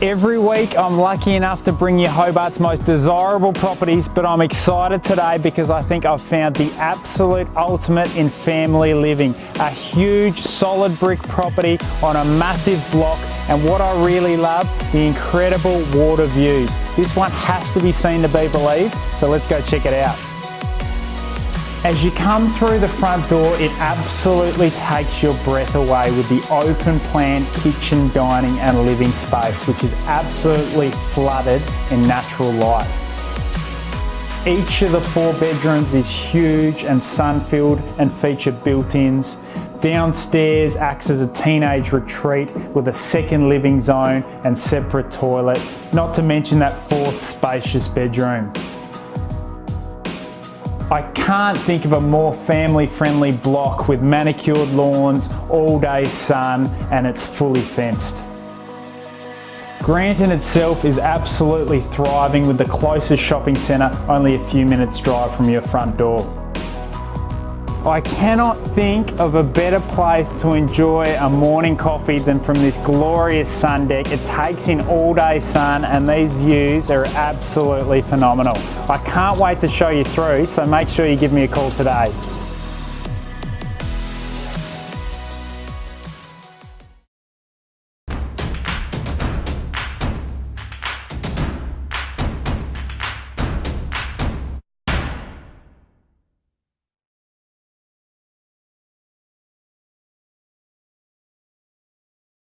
Every week I'm lucky enough to bring you Hobart's most desirable properties, but I'm excited today because I think I've found the absolute ultimate in family living. A huge solid brick property on a massive block and what I really love, the incredible water views. This one has to be seen to be believed, so let's go check it out. As you come through the front door, it absolutely takes your breath away with the open plan kitchen, dining and living space, which is absolutely flooded in natural light. Each of the four bedrooms is huge and sun-filled and feature built-ins. Downstairs acts as a teenage retreat with a second living zone and separate toilet, not to mention that fourth spacious bedroom. I can't think of a more family friendly block with manicured lawns, all day sun and it's fully fenced. Granton itself is absolutely thriving with the closest shopping centre only a few minutes drive from your front door. I cannot think of a better place to enjoy a morning coffee than from this glorious sun deck. It takes in all day sun and these views are absolutely phenomenal. I can't wait to show you through, so make sure you give me a call today.